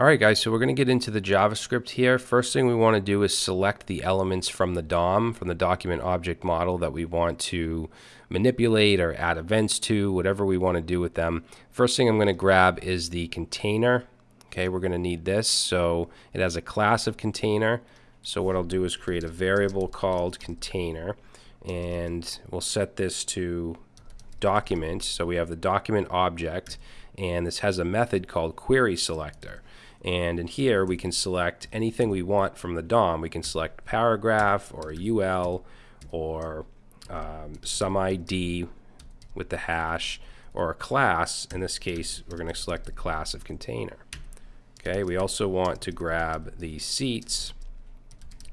Alright guys, so we're going to get into the JavaScript here. First thing we want to do is select the elements from the DOM, from the document object model that we want to manipulate or add events to, whatever we want to do with them. First thing I'm going to grab is the container. Okay, we're going to need this. So it has a class of container. So what I'll do is create a variable called container and we'll set this to document. So we have the document object and this has a method called query selector. And in here, we can select anything we want from the DOM. We can select paragraph or a UL or um, some ID with the hash or a class. In this case, we're going to select the class of container. Okay, we also want to grab the seats.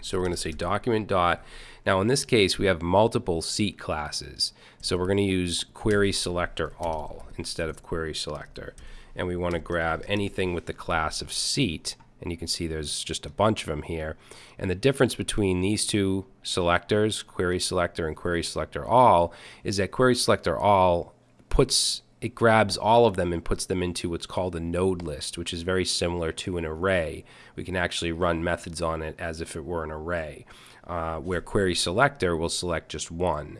So we're going to say document dot. Now in this case, we have multiple seat classes. So we're going to use query selector all instead of query selector. And we want to grab anything with the class of seat and you can see there's just a bunch of them here. And the difference between these two selectors query selector and query selector all is that query selector all puts it grabs all of them and puts them into what's called a node list which is very similar to an array. We can actually run methods on it as if it were an array uh, where query selector will select just one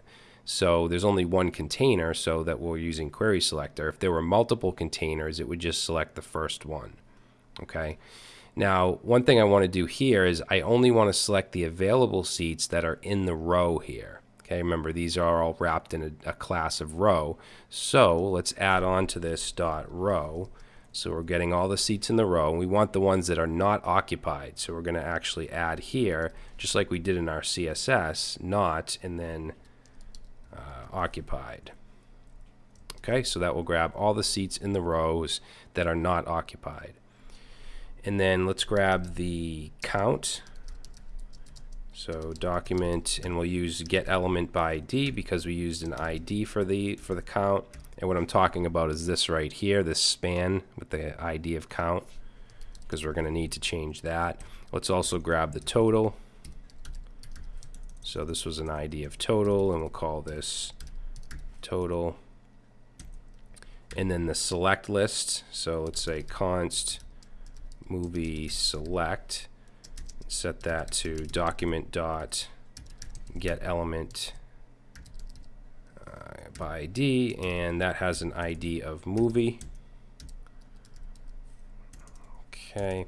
so there's only one container, so that we're using query selector. If there were multiple containers, it would just select the first one. Okay. Now, one thing I want to do here is I only want to select the available seats that are in the row here. Okay, remember these are all wrapped in a, a class of row. So let's add on to this dot row. So we're getting all the seats in the row. and We want the ones that are not occupied. So we're going to actually add here, just like we did in our CSS, not, and then uh, occupied. Okay, so that will grab all the seats in the rows that are not occupied. And then let's grab the count. So document, and we'll use get element by ID because we used an ID for the for the count. And what I'm talking about is this right here, this span with the ID of count, because we're going to need to change that. Let's also grab the total. So this was an ID of total, and we'll call this total. And then the select list. So let's say const movie select. Set that to document dot get element uh, ID, and that has an ID of movie. Okay.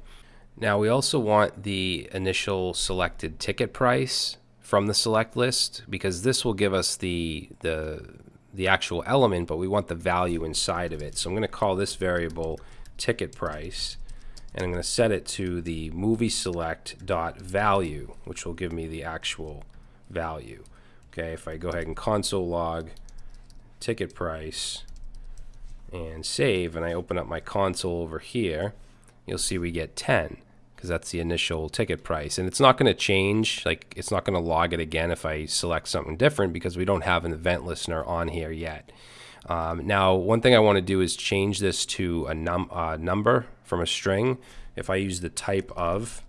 Now we also want the initial selected ticket price from the select list because this will give us the the the actual element, but we want the value inside of it. So I'm going to call this variable ticket price, and I'm going to set it to the movie select dot value, which will give me the actual value. Okay, if I go ahead and console log ticket price and save, and I open up my console over here, you'll see we get 10 because that's the initial ticket price. And it's not going to change, like it's not going to log it again if I select something different because we don't have an event listener on here yet. Um, now, one thing I want to do is change this to a num uh, number from a string. If I use the type of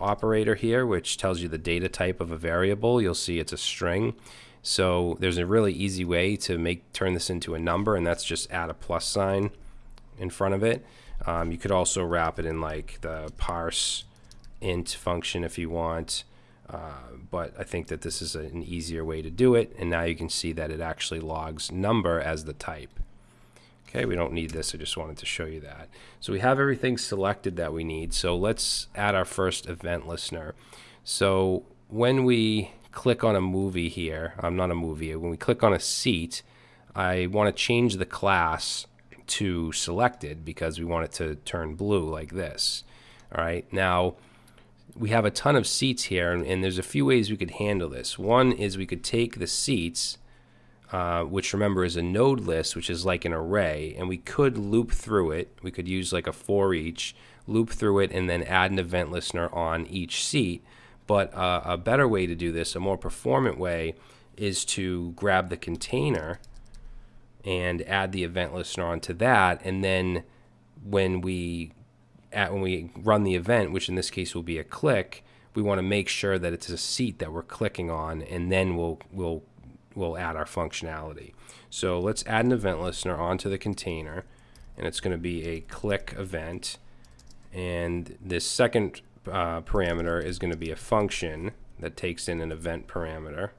operator here, which tells you the data type of a variable, you'll see it's a string. So there's a really easy way to make turn this into a number, and that's just add a plus sign in front of it. Um, you could also wrap it in like the parse int function if you want. Uh, but I think that this is a, an easier way to do it. And now you can see that it actually logs number as the type. Okay, we don't need this. I just wanted to show you that. So we have everything selected that we need. So let's add our first event listener. So when we click on a movie here, I'm not a movie, when we click on a seat, I want to change the class to selected because we want it to turn blue like this. All right, now we have a ton of seats here, and, and there's a few ways we could handle this. One is we could take the seats, uh, which remember is a node list, which is like an array, and we could loop through it. We could use like a for each, loop through it, and then add an event listener on each seat. But uh, a better way to do this, a more performant way, is to grab the container and add the event listener onto that. And then when we at when we run the event, which in this case will be a click, we want to make sure that it's a seat that we're clicking on, and then we'll we'll we'll add our functionality. So let's add an event listener onto the container, and it's going to be a click event, And this second uh, parameter is going to be a function that takes in an event parameter.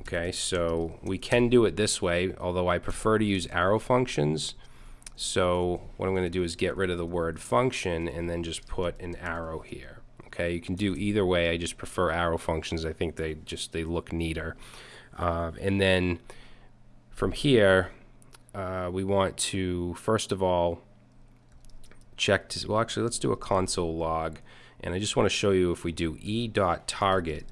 Okay, so we can do it this way, although I prefer to use arrow functions. So what I'm going to do is get rid of the word function and then just put an arrow here. Okay, you can do either way. I just prefer arrow functions. I think they just they look neater. Uh, and then from here, uh, we want to first of all check to, well actually let's do a console log and I just want to show you if we do e dot target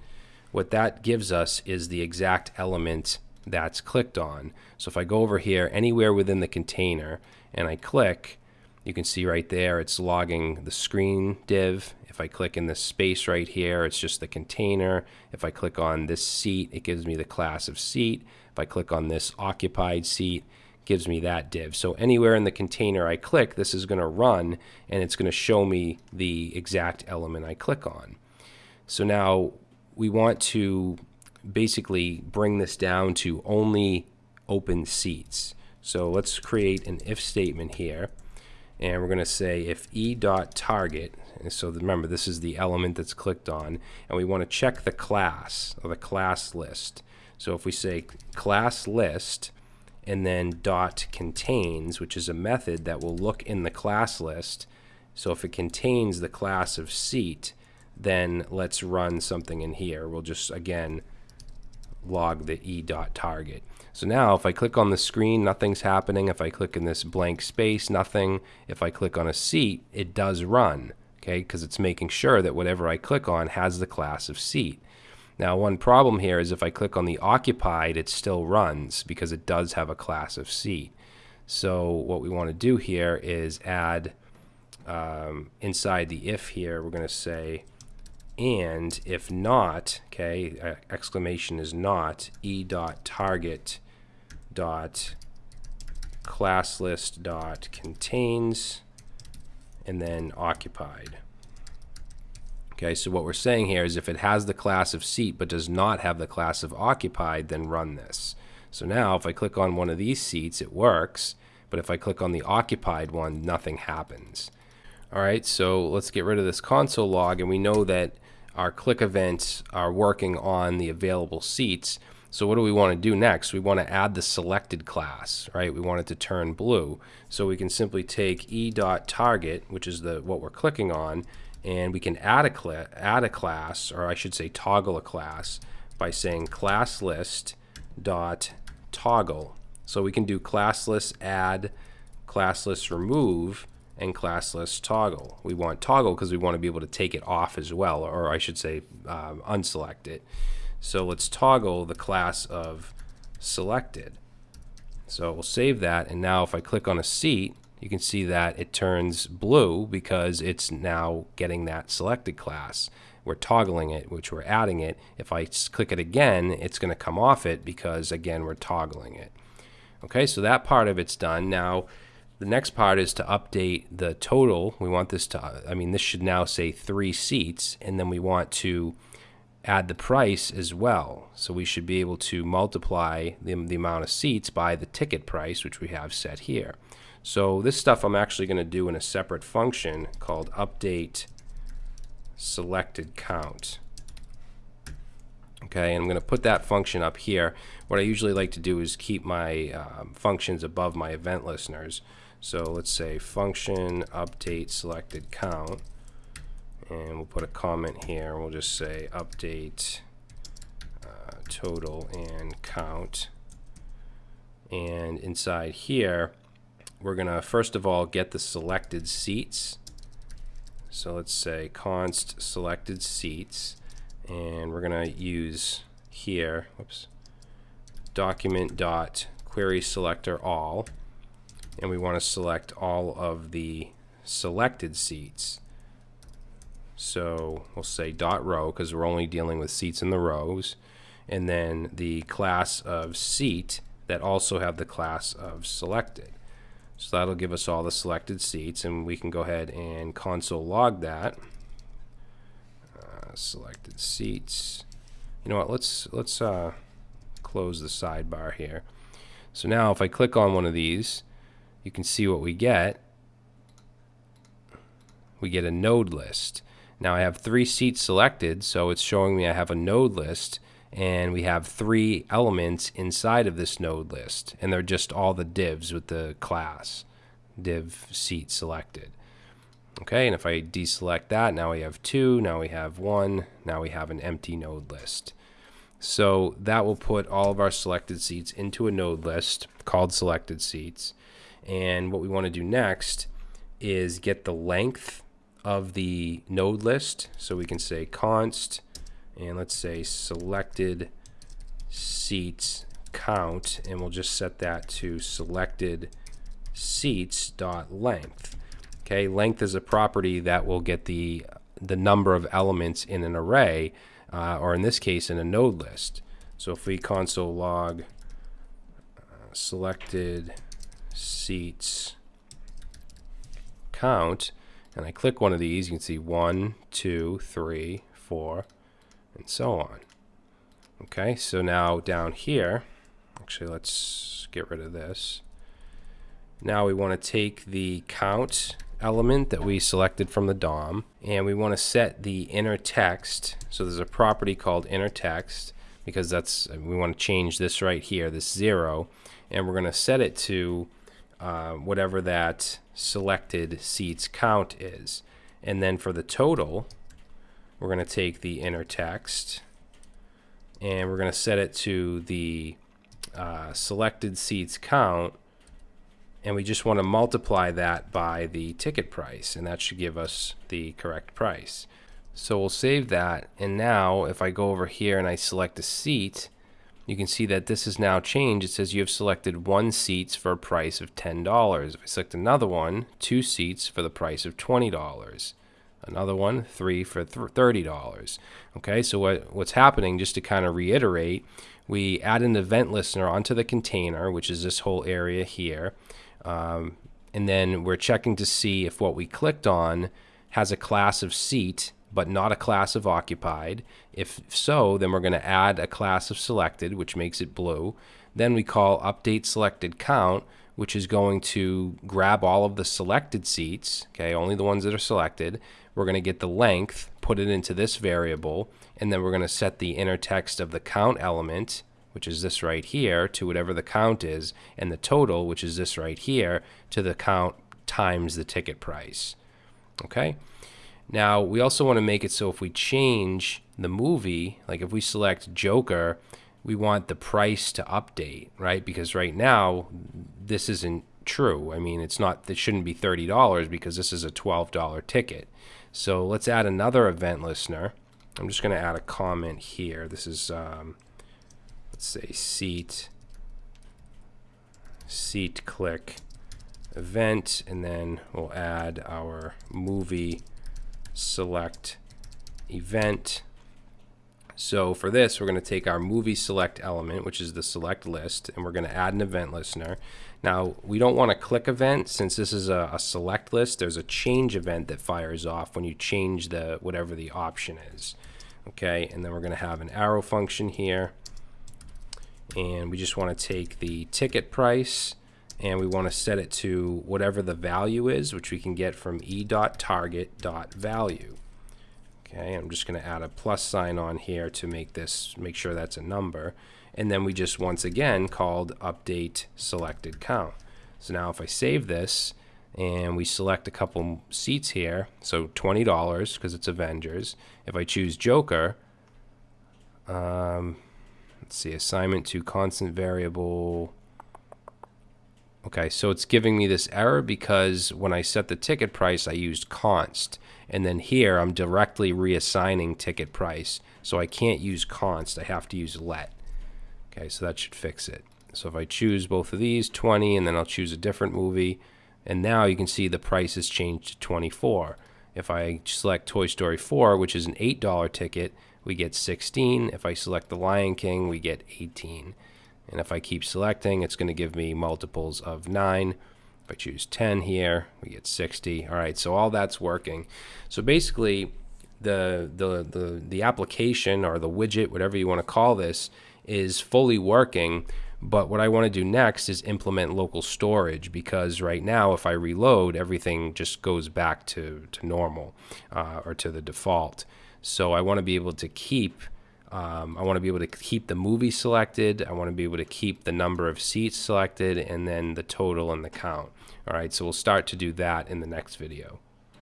what that gives us is the exact element that's clicked on. So if I go over here anywhere within the container and I click, you can see right there it's logging the screen div. If I click in this space right here, it's just the container. If I click on this seat, it gives me the class of seat. If I click on this occupied seat, gives me that div. So anywhere in the container I click, this is going to run and it's going to show me the exact element I click on. So now we want to basically bring this down to only open seats. So let's create an if statement here. And we're going to say if e dot target, so remember this is the element that's clicked on, and we want to check the class or the class list. So if we say class list and then dot contains, which is a method that will look in the class list. So if it contains the class of seat, then let's run something in here. We'll just, again, log the e dot target. So now if I click on the screen, nothing's happening. If I click in this blank space, nothing. If I click on a seat, it does run, okay, because it's making sure that whatever I click on has the class of seat. Now one problem here is if I click on the occupied, it still runs because it does have a class of seat. So what we want to do here is add um, inside the if here, we're going to say and if not, okay, exclamation is not, e dot target dot class list dot contains and then occupied. Okay, so what we're saying here is if it has the class of seat but does not have the class of occupied, then run this. So now if I click on one of these seats, it works, but if I click on the occupied one, nothing happens. All right, so let's get rid of this console log, and we know that our click events are working on the available seats. So what do we want to do next? We want to add the selected class, right? We want it to turn blue. So we can simply take e.target, which is the what we're clicking on, and we can add a, add a class, or I should say toggle a class, by saying class list dot toggle. So we can do class add, class remove, and class toggle. We want toggle because we want to be able to take it off as well, or I should say um, unselect it. So let's toggle the class of selected. So we'll save that, and now if I click on a seat, you can see that it turns blue because it's now getting that selected class. We're toggling it, which we're adding it. If I click it again, it's going to come off it because, again, we're toggling it. Okay, so that part of it's done. Now, the next part is to update the total. We want this to, I mean, this should now say three seats, and then we want to add the price as well. So we should be able to multiply the, the amount of seats by the ticket price, which we have set here. So this stuff I'm actually going to do in a separate function called update selected count. Okay, and I'm going to put that function up here. What I usually like to do is keep my uh, functions above my event listeners. So let's say function update selected count and we'll put a comment here. We'll just say update uh, total and count. And inside here, we're going to first of all get the selected seats. So let's say const selected seats. And we're going to use here, whoops, document dot query selector all and we want to select all of the selected seats. So we'll say dot row because we're only dealing with seats in the rows and then the class of seat that also have the class of selected. So that'll give us all the selected seats and we can go ahead and console log that. Uh, selected seats. You know what, let's, let's uh, close the sidebar here. So now if I click on one of these, you can see what we get. we get a node list. Now I have three seats selected, so it's showing me I have a node list, and we have three elements inside of this node list, and they're just all the divs with the class div seat selected. Okay, and if I deselect that, now we have two, now we have one, now we have an empty node list. So that will put all of our selected seats into a node list called selected seats. And what we want to do next is get the length of the node list. So we can say const, and let's say selected seats count, and we'll just set that to selected seats dot length. Okay, length is a property that will get the the number of elements in an array, uh, or in this case, in a node list. So if we console log uh, selected seats count, and I click one of these, you can see one, two, three, four, and so on. Okay, so now down here, actually let's get rid of this. Now we want to take the count element that we selected from the DOM and we want to set the inner text. So there's a property called inner text because that's we want to change this right here, this zero, and we're going to set it to uh, whatever that selected seats count is. And then for the total, we're going to take the inner text and we're going to set it to the uh, selected seats count and we just want to multiply that by the ticket price and that should give us the correct price. So we'll save that and now if I go over here and I select a seat you can see that this has now changed. It says you have selected one seats for a price of $10. If I select another one, two seats for the price of $20. Another one, three for $30. Okay, so what, what's happening, just to kind of reiterate, we add an event listener onto the container, which is this whole area here. Um, and then we're checking to see if what we clicked on has a class of seat but not a class of occupied. If so, then we're going to add a class of selected, which makes it blue. Then we call update selected count, which is going to grab all of the selected seats, okay, only the ones that are selected. We're going to get the length, put it into this variable, and then we're going to set the inner text of the count element which is this right here, to whatever the count is, and the total, which is this right here, to the count times the ticket price. Okay? Now, we also want to make it so if we change the movie, like if we select Joker, we want the price to update, right? Because right now, this isn't true. I mean, it's not, it shouldn't be $30 because this is a $12 ticket. So let's add another event listener. I'm just going to add a comment here. This is um, let's say seat seat click event and then we'll add our movie select event so for this we're going to take our movie select element which is the select list and we're going to add an event listener. Now we don't want to click event since this is a, a select list there's a change event that fires off when you change the whatever the option is. Okay and then we're going to have an arrow function here. And we just want to take the ticket price and we want to set it to whatever the value is, which we can get from e.target.value. Okay, I'm just going to add a plus sign on here to make this make sure that's a number. And then we just once again called update selected count. So now if I save this and we select a couple seats here, so $20 because it's Avengers. If I choose Joker, um, Let's see, assignment to constant variable. Okay, so it's giving me this error because when I set the ticket price, I used const. And then here, I'm directly reassigning ticket price. So I can't use const, I have to use let. Okay, so that should fix it. So if I choose both of these, 20, and then I'll choose a different movie, and now you can see the price has changed to 24. If I select Toy Story 4, which is an $8 ticket, we get 16. If I select the Lion King, we get 18. And if I keep selecting, it's going to give me multiples of 9. If I choose 10 here, we get 60. All right, so all that's working. So basically, the, the, the, the application or the widget, whatever you want to call this, is fully working, But what I want to do next is implement local storage because right now, if I reload, everything just goes back to, to normal uh, or to the default. So I want to be able to keep um, I want to be able to keep the movie selected. I want to be able to keep the number of seats selected and then the total and the count. All right, so we'll start to do that in the next video.